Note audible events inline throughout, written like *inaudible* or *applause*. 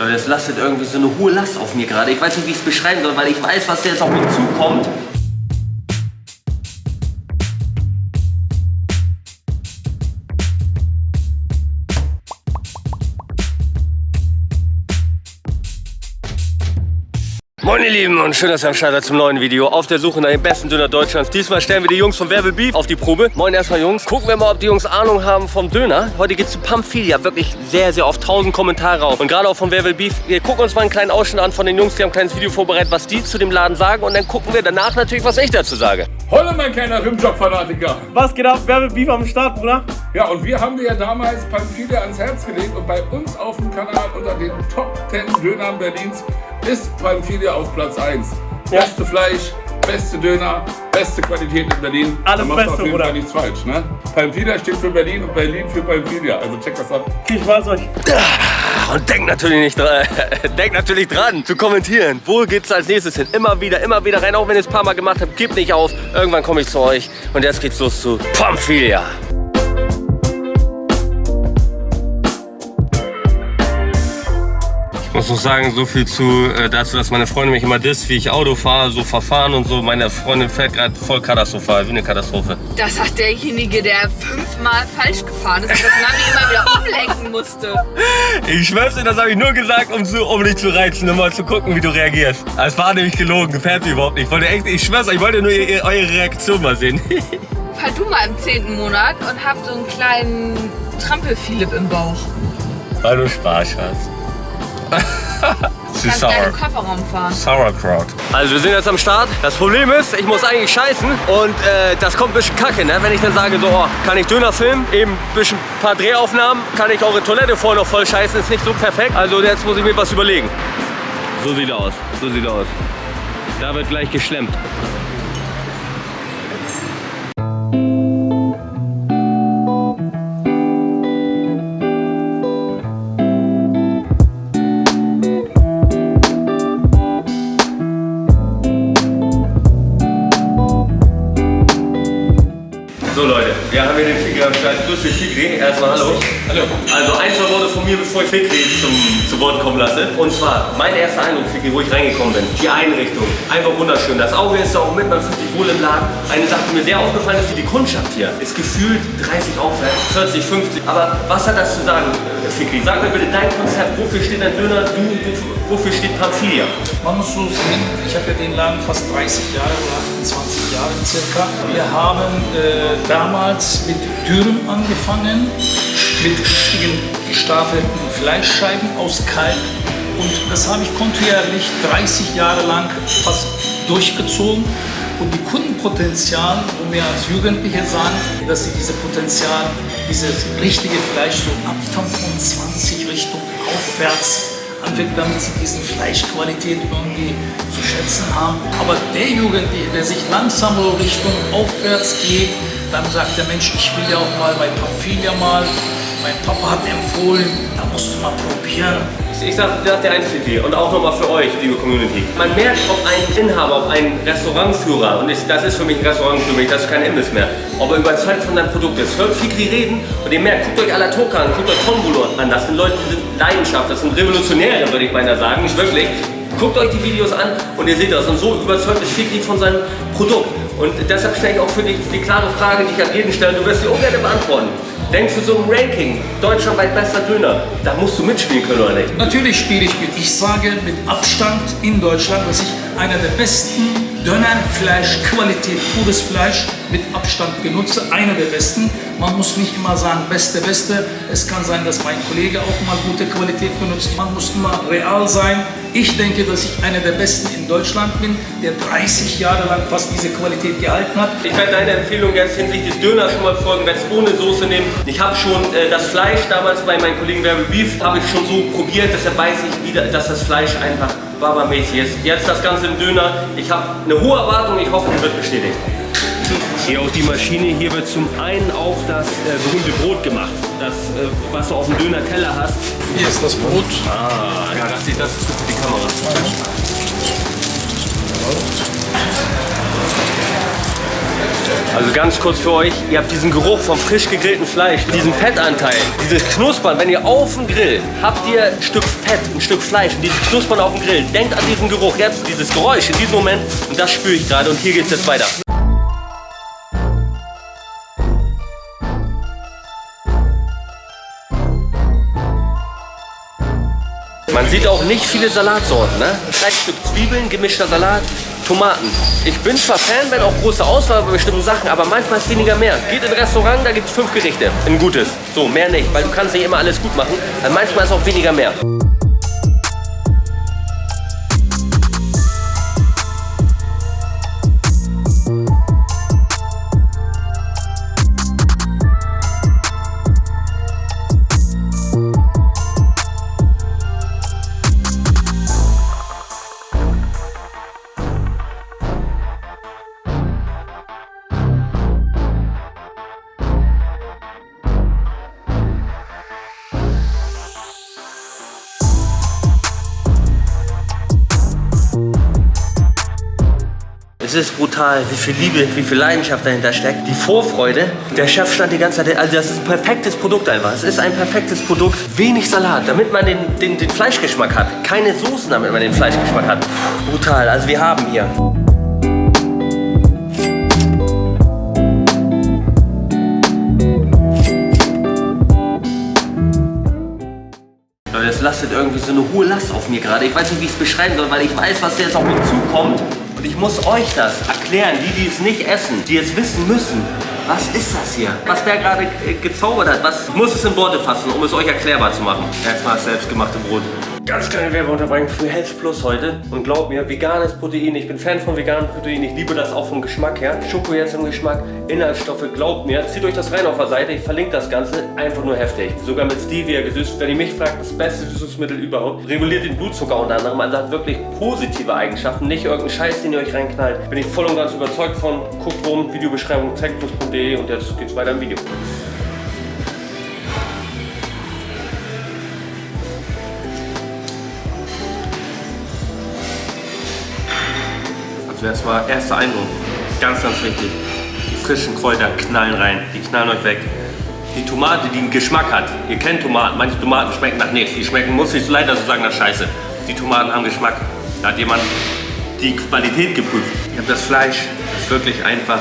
Leute, das lastet irgendwie so eine hohe Last auf mir gerade. Ich weiß nicht, wie ich es beschreiben soll, weil ich weiß, was jetzt auf mich zukommt. Moin ihr Lieben und schön, dass ihr am Start seid zum neuen Video auf der Suche nach dem besten Döner Deutschlands. Diesmal stellen wir die Jungs von Werbe Beef auf die Probe. Moin erstmal Jungs. Gucken wir mal, ob die Jungs Ahnung haben vom Döner. Heute geht's zu Pamphilia. Wirklich sehr, sehr oft. Tausend Kommentare auf. Und gerade auch von Werbe Beef. Wir gucken uns mal einen kleinen Ausschnitt an von den Jungs. Die haben ein kleines Video vorbereitet, was die zu dem Laden sagen. Und dann gucken wir danach natürlich, was ich dazu sage. Hallo mein kleiner Rimjob-Fanatiker. Was geht ab? Werbe Beef am Start, Bruder? Ja, und wir haben dir ja damals Pamphilia ans Herz gelegt und bei uns auf dem Kanal unter den Top 10 Dönern Berlins ist Pamphilia auf Platz 1. Ja. Beste Fleisch, beste Döner, beste Qualität in Berlin. Alles da machst du Beste, auf jeden Bruder. Fall nichts falsch, ne? Pamphilia steht für Berlin und Berlin für Pamphilia. Also check das ab. Viel Spaß euch. Und denkt natürlich nicht dran, *laughs* denkt natürlich dran zu kommentieren. Wo geht's als nächstes hin? Immer wieder, immer wieder rein. Auch wenn ihr es ein paar Mal gemacht habt, gebt nicht auf. Irgendwann komme ich zu euch. Und jetzt geht's los zu Pamphilia. Ich muss noch sagen, so viel zu, äh, dazu, dass meine Freundin mich immer disst, wie ich Auto fahre, so verfahren und so. Meine Freundin fährt gerade voll katastrophal, wie eine Katastrophe. Das hat derjenige, der fünfmal falsch gefahren ist und das Navi immer wieder umlenken musste. Ich schwör's dir, das habe ich nur gesagt, um, zu, um dich zu reizen, um mal zu gucken, wie du reagierst. Es war nämlich gelogen, gefällt mir überhaupt nicht. Ich wollte echt, ich schwör's euch, ich wollte nur ihr, eure Reaktion mal sehen. *laughs* Fall du mal im zehnten Monat und hab so einen kleinen Trampel-Philipp im Bauch. Weil du Spaß hast. *laughs* Kannst sour. Kofferraum fahren. Sauerkraut. Also wir sind jetzt am Start. Das Problem ist, ich muss eigentlich scheißen und äh, das kommt ein bisschen kacke, ne? Wenn ich dann sage, so, oh, kann ich Döner filmen, eben ein bisschen ein paar Drehaufnahmen, kann ich eure Toilette vorher noch voll scheißen, ist nicht so perfekt. Also jetzt muss ich mir was überlegen. So sieht aus, so sieht aus. Da wird gleich geschlemmt. So Leute, wir haben hier den Figri am Start. Grüß dich Figri, erstmal hallo. Hallo. Also ein, zwei Worte von mir, bevor ich Figri zum, zu Wort kommen lasse. Und zwar, mein erster Eindruck, Figri, wo ich reingekommen bin. Die Einrichtung, einfach wunderschön. Das Auge ist da auch mit, man fühlt sich wohl im Laden. Eine Sache, die mir sehr aufgefallen ist, die Kundschaft hier ist gefühlt 30 aufwärts, 40, 50. Aber was hat das zu sagen, äh, Figri? Sag mir bitte dein Konzept, wofür steht ein Döner, du, wofür, steht Pamphilia? Man muss so sehen, ich habe ja den Laden fast 30 Jahre oder 28 Jahre circa. Wir haben äh, damals mit Dürren angefangen, mit richtigen gestapelten Fleischscheiben aus Kalb. Und das habe ich kontinuierlich 30 Jahre lang fast durchgezogen. Und die Kundenpotenzial, wo wir als Jugendliche sagen, dass sie diese Potenzial, dieses richtige Fleisch so ab 25 Richtung aufwärts anfängt, damit sie diese Fleischqualität irgendwie zu schätzen haben. Aber der Jugendliche, der sich langsam Richtung aufwärts geht, dann sagt der Mensch, ich will ja auch mal bei Pamphilia mal, mein Papa hat empfohlen, da musst du mal probieren. Ich sag, das der Einzige und auch nochmal für euch, liebe Community. Man merkt, ob ein Inhaber, ob ein Restaurantführer, und ich, das ist für mich ein Restaurant für mich, das ist kein Imbiss mehr, ob er überzeugt von seinem Produkt ist. Hört Fikri reden und ihr merkt, guckt euch Alatoka an, guckt euch Tombolo an. Das sind Leute, die sind Leidenschaft, das sind Revolutionäre, würde ich beinahe sagen, nicht wirklich. Guckt euch die Videos an und ihr seht das. Und so überzeugt ist Fikri von seinem Produkt. Und deshalb stelle ich auch für dich die klare Frage, die ich an jeden stelle, du wirst sie ungern beantworten. Denkst du so im Ranking, deutschlandweit bester Döner, da musst du mitspielen können oder nicht? Natürlich spiele ich mit. Ich sage mit Abstand in Deutschland, dass ich einer der besten Dönerfleisch-Qualität, pures Fleisch mit Abstand benutze. Einer der besten. Man muss nicht immer sagen, beste, beste. Es kann sein, dass mein Kollege auch mal gute Qualität benutzt. Man muss immer real sein. Ich denke, dass ich einer der besten in Deutschland bin, der 30 Jahre lang fast diese Qualität gehalten hat. Ich werde deine Empfehlung jetzt hinsichtlich des Döners schon mal folgen, werde es ohne Soße nehmen. Ich habe schon äh, das Fleisch damals bei meinen Kollegen Werbe Beef, habe ich schon so probiert, deshalb weiß ich wieder, dass das Fleisch einfach babamäßig ist. Jetzt das Ganze im Döner. Ich habe eine hohe Erwartung, ich hoffe, die wird bestätigt. Hier auch die Maschine, hier wird zum einen auch das äh, berühmte Brot gemacht. Das, äh, was du auf dem Döner-Teller hast. Hier ist das Brot. Ah, ja, das, das ist gut für die Kamera. Also ganz kurz für euch, ihr habt diesen Geruch vom frisch gegrillten Fleisch, diesen Fettanteil, dieses Knuspern. Wenn ihr auf dem Grill habt ihr ein Stück Fett, ein Stück Fleisch und dieses Knuspern auf dem Grill. Denkt an diesen Geruch, jetzt dieses Geräusch in diesem Moment und das spüre ich gerade und hier geht es jetzt weiter. Sieht auch nicht viele Salatsorten, ne? Drei Stück Zwiebeln, gemischter Salat, Tomaten. Ich bin zwar Fan, wenn auch große Auswahl bei bestimmten Sachen, aber manchmal ist weniger mehr. Geht in ein Restaurant, da gibt es fünf Gerichte. Ein gutes. So, mehr nicht, weil du kannst nicht immer alles gut machen. Weil manchmal ist auch weniger mehr. Es ist brutal, wie viel Liebe, wie viel Leidenschaft dahinter steckt. Die Vorfreude. Der Chef stand die ganze Zeit, also das ist ein perfektes Produkt einfach. Es ist ein perfektes Produkt. Wenig Salat, damit man den, den, den Fleischgeschmack hat. Keine Soßen, damit man den Fleischgeschmack hat. Brutal, also wir haben hier Leute, das lastet irgendwie so eine hohe Last auf mir gerade. Ich weiß nicht, wie ich es beschreiben soll, weil ich weiß, was jetzt auf mich zukommt. Und ich muss euch das erklären, die, die es nicht essen, die jetzt wissen müssen. Was ist das hier? Was der gerade äh, gezaubert hat, was muss es in Worte fassen, um es euch erklärbar zu machen. Erstmal das selbstgemachte Brot. Ganz kleine Werbeunterbrechung für Health Plus heute. Und glaubt mir, veganes Protein, ich bin Fan von veganem Protein, ich liebe das auch vom Geschmack her. Schoko jetzt im Geschmack, Inhaltsstoffe, glaubt mir, zieht euch das rein auf der Seite, ich verlinke das Ganze, einfach nur heftig. Sogar mit Stevia gesüßt, wenn ihr mich fragt, das beste Süßungsmittel überhaupt. Reguliert den Blutzucker unter anderem, also hat wirklich positive Eigenschaften, nicht irgendein Scheiß, den ihr euch reinknallt. Bin ich voll und ganz überzeugt von. Guckt rum, Videobeschreibung techplus.de und jetzt geht's weiter im Video. Also erstmal erster Eindruck. Ganz, ganz wichtig. Die frischen Kräuter knallen rein. Die knallen euch weg. Die Tomate, die einen Geschmack hat. Ihr kennt Tomaten. Manche Tomaten schmecken nach nichts. Die schmecken, muss ich leider so sagen, nach Scheiße. Die Tomaten haben Geschmack. Da hat jemand die Qualität geprüft. Ich habe das Fleisch. Das ist wirklich einfach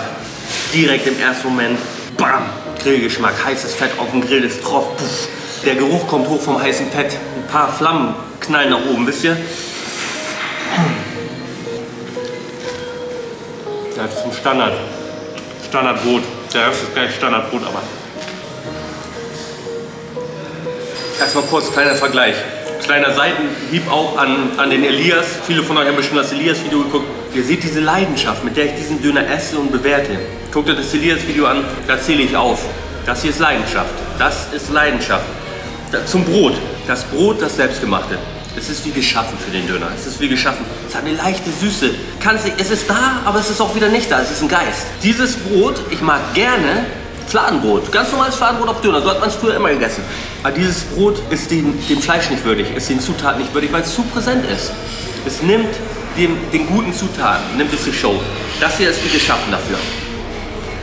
direkt im ersten Moment. Bam! Grillgeschmack. Heißes Fett auf dem Grill ist drauf. Puff. Der Geruch kommt hoch vom heißen Fett. Ein paar Flammen knallen nach oben, wisst ihr? Das ist ein Standard. Standardbrot. Der Rest ist gleich Standardbrot, aber. Erstmal kurz, kleiner Vergleich. Kleiner Seitenhieb auch an, an den Elias. Viele von euch haben bestimmt das Elias-Video geguckt. Ihr seht diese Leidenschaft, mit der ich diesen Döner esse und bewerte. Guckt euch das Elias-Video an, da zähle ich auf. Das hier ist Leidenschaft. Das ist Leidenschaft. Zum Brot. Das Brot, das selbstgemachte. Es ist wie geschaffen für den Döner. Es ist wie geschaffen. Es hat eine leichte Süße. Kann's, es ist da, aber es ist auch wieder nicht da. Es ist ein Geist. Dieses Brot, ich mag gerne Fladenbrot. Ganz normales Fladenbrot auf Döner. So hat man es früher immer gegessen. Aber dieses Brot ist dem, dem Fleisch nicht würdig, ist den Zutaten nicht würdig, weil es zu präsent ist. Es nimmt dem, den guten Zutaten, nimmt es die Show. Das hier ist wie geschaffen dafür.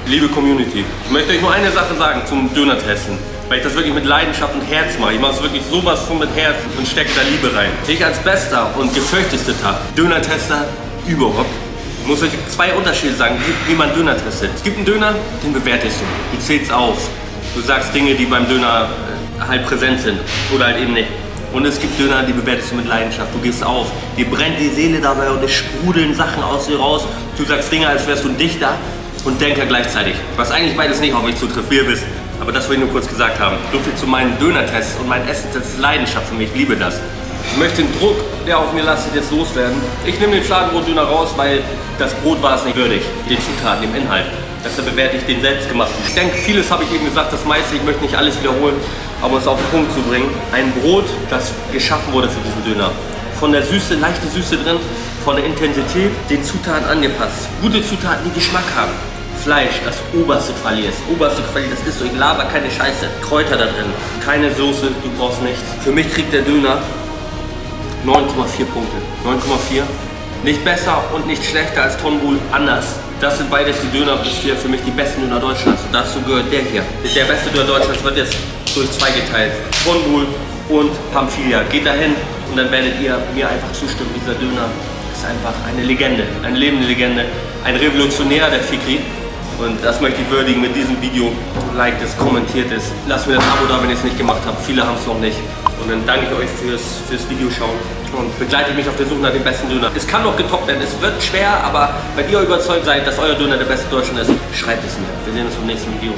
Liebe Community, ich möchte euch nur eine Sache sagen zum Döner-Testen. Weil ich das wirklich mit Leidenschaft und Herz mache. Ich mache es wirklich sowas von mit Herz und stecke da Liebe rein. Ich als bester und gefürchteter Döner-Tester überhaupt muss euch zwei Unterschiede sagen, wie, man Döner testet. Es gibt einen Döner, den bewertest du. Du zählst auf. Du sagst Dinge, die beim Döner äh, halt präsent sind oder halt eben nicht. Und es gibt Döner, die bewertest du mit Leidenschaft. Du gehst auf. Dir brennt die Seele dabei und es sprudeln Sachen aus dir raus. Du sagst Dinge, als wärst du ein Dichter und Denker gleichzeitig. Was eigentlich beides nicht auf mich zutrifft, wie ihr wisst. Aber das wollte ich nur kurz gesagt haben. So viel zu meinen Döner-Tests und meinen Essen. Das ist Leidenschaft für mich. Ich liebe das. Ich möchte den Druck, der auf mir lastet, jetzt loswerden. Ich nehme den Fladenbrot-Döner raus, weil das Brot war es nicht würdig. Den Zutaten, dem Inhalt. Deshalb bewerte ich den selbstgemachten. Ich denke, vieles habe ich eben gesagt, das meiste, ich möchte nicht alles wiederholen, aber es auf den Punkt zu bringen. Ein Brot, das geschaffen wurde für diesen Döner. Von der Süße, leichte Süße drin, von der Intensität, den Zutaten angepasst. Gute Zutaten, die Geschmack haben. Fleisch, das oberste Quali ist. Oberste Quali, das ist so. Ich laber keine Scheiße. Kräuter da drin. Keine Soße, du brauchst nichts. Für mich kriegt der Döner 9,4 Punkte. 9,4. Nicht besser und nicht schlechter als Tonbul, anders. Das sind beides die Döner bis hier für mich die besten Döner Deutschlands. Und dazu gehört der hier. Der beste Döner Deutschlands wird jetzt durch zwei geteilt. Kronbuhl und Pamphilia. Geht dahin und dann werdet ihr mir einfach zustimmen. Dieser Döner ist einfach eine Legende, eine lebende Legende, ein Revolutionär der Fikri. Und das möchte ich würdigen mit diesem Video. Liked es, kommentiert es. Lasst mir das Abo da, wenn ihr es nicht gemacht habt. Viele haben es noch nicht. Und dann danke ich euch fürs, fürs Video schauen und begleite mich auf der Suche nach dem besten Döner. Es kann noch getoppt werden, es wird schwer, aber wenn ihr überzeugt seid, dass euer Döner der beste Deutschland ist, schreibt es mir. Wir sehen uns im nächsten Video.